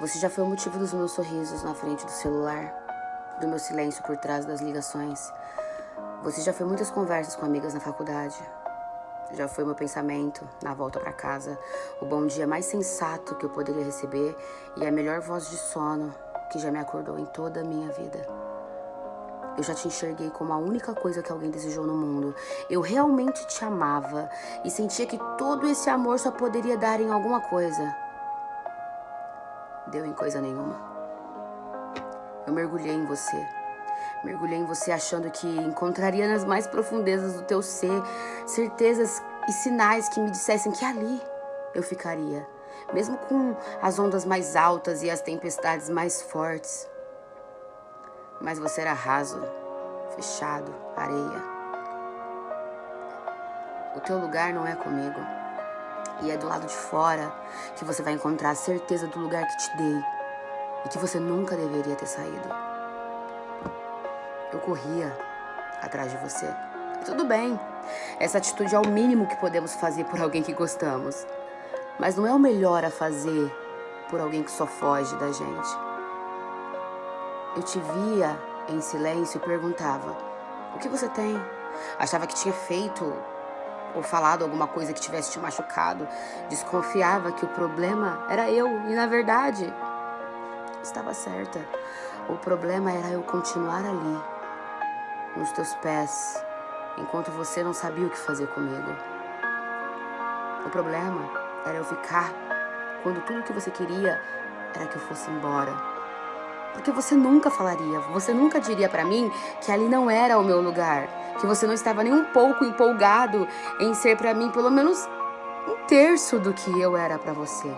Você já foi o motivo dos meus sorrisos na frente do celular, do meu silêncio por trás das ligações. Você já foi muitas conversas com amigas na faculdade. Já foi meu pensamento na volta para casa, o bom dia mais sensato que eu poderia receber e a melhor voz de sono que já me acordou em toda a minha vida. Eu já te enxerguei como a única coisa que alguém desejou no mundo. Eu realmente te amava e sentia que todo esse amor só poderia dar em alguma coisa. Deu em coisa nenhuma. Eu mergulhei em você. Mergulhei em você achando que encontraria nas mais profundezas do teu ser certezas e sinais que me dissessem que ali eu ficaria, mesmo com as ondas mais altas e as tempestades mais fortes. Mas você era raso, fechado, areia. O teu lugar não é comigo. E é do lado de fora que você vai encontrar a certeza do lugar que te dei e que você nunca deveria ter saído. Eu corria atrás de você. E tudo bem, essa atitude é o mínimo que podemos fazer por alguém que gostamos. Mas não é o melhor a fazer por alguém que só foge da gente. Eu te via em silêncio e perguntava: O que você tem? Achava que tinha feito ou falado alguma coisa que tivesse te machucado. Desconfiava que o problema era eu e, na verdade, estava certa. O problema era eu continuar ali, nos teus pés, enquanto você não sabia o que fazer comigo. O problema era eu ficar quando tudo que você queria era que eu fosse embora. Porque você nunca falaria, você nunca diria para mim que ali não era o meu lugar, que você não estava nem um pouco empolgado em ser para mim pelo menos um terço do que eu era para você.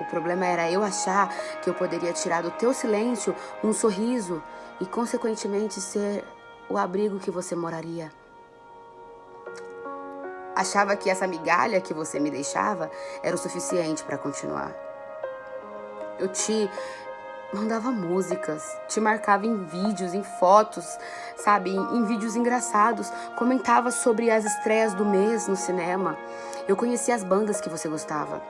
O problema era eu achar que eu poderia tirar do teu silêncio um sorriso e, consequentemente, ser o abrigo que você moraria. Achava que essa migalha que você me deixava era o suficiente para continuar. Eu te mandava músicas, te marcava em vídeos, em fotos, sabe, em, em, vídeos engraçados, comentava sobre as estreias do mês no cinema. Eu conhecia as bandas que você gostava.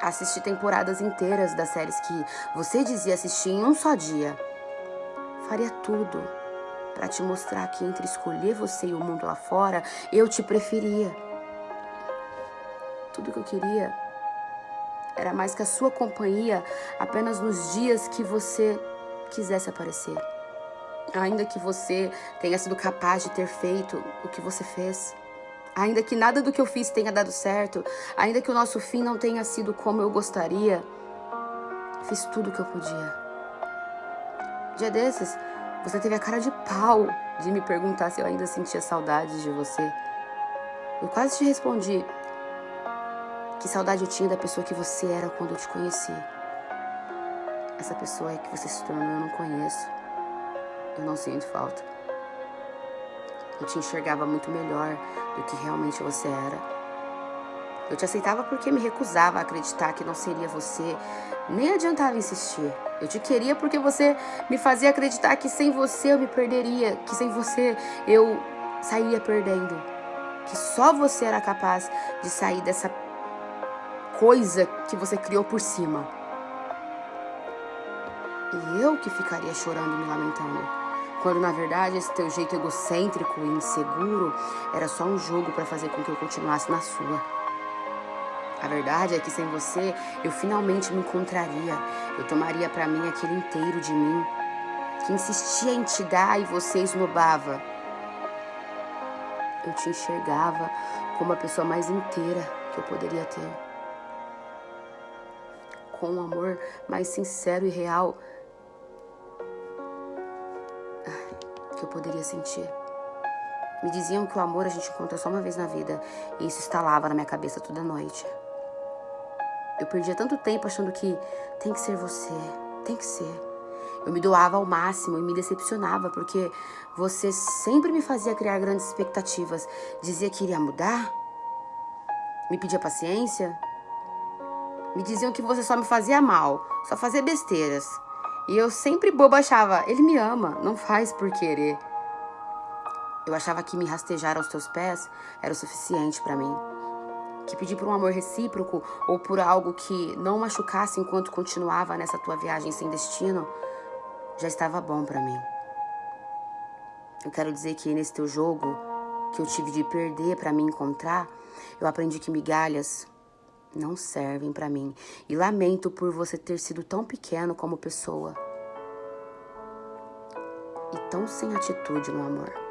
Assisti temporadas inteiras das séries que você dizia assistir em um só dia. Faria tudo para te mostrar que entre escolher você e o mundo lá fora, eu te preferia. Tudo que eu queria era mais que a sua companhia apenas nos dias que você quisesse aparecer. Ainda que você tenha sido capaz de ter feito o que você fez. Ainda que nada do que eu fiz tenha dado certo. Ainda que o nosso fim não tenha sido como eu gostaria. Fiz tudo o que eu podia. Dia desses, você teve a cara de pau de me perguntar se eu ainda sentia saudades de você. Eu quase te respondi que saudade eu tinha da pessoa que você era quando eu te conheci. Essa pessoa que você se tornou eu não conheço. Eu não sinto falta. Eu te enxergava muito melhor do que realmente você era. Eu te aceitava porque me recusava a acreditar que não seria você, nem adiantava insistir. Eu te queria porque você me fazia acreditar que sem você eu me perderia, que sem você eu sairia perdendo. Que só você era capaz de sair dessa coisa que você criou por cima. E eu que ficaria chorando e me lamentando. Quando na verdade esse teu jeito egocêntrico e inseguro era só um jogo para fazer com que eu continuasse na sua. A verdade é que sem você eu finalmente me encontraria. Eu tomaria para mim aquele inteiro de mim que insistia em te dar e você esnobava. Eu te enxergava como a pessoa mais inteira que eu poderia ter. Com um amor mais sincero e real que eu poderia sentir. Me diziam que o amor a gente encontra só uma vez na vida e isso estalava na minha cabeça toda noite. Eu perdia tanto tempo achando que tem que ser você, tem que ser. Eu me doava ao máximo e me decepcionava porque você sempre me fazia criar grandes expectativas. Dizia que iria mudar, me pedia paciência. Me diziam que você só me fazia mal, só fazia besteiras. E eu sempre boba achava, ele me ama, não faz por querer. Eu achava que me rastejar aos teus pés era o suficiente para mim. que pedir por um amor recíproco ou por algo que não machucasse enquanto continuava nessa tua viagem sem destino, já estava bom para mim. Eu quero dizer que nesse teu jogo que eu tive de perder para me encontrar, eu aprendi que migalhas não servem para mim e lamento por você ter sido tão pequeno como pessoa e tão sem atitude no amor.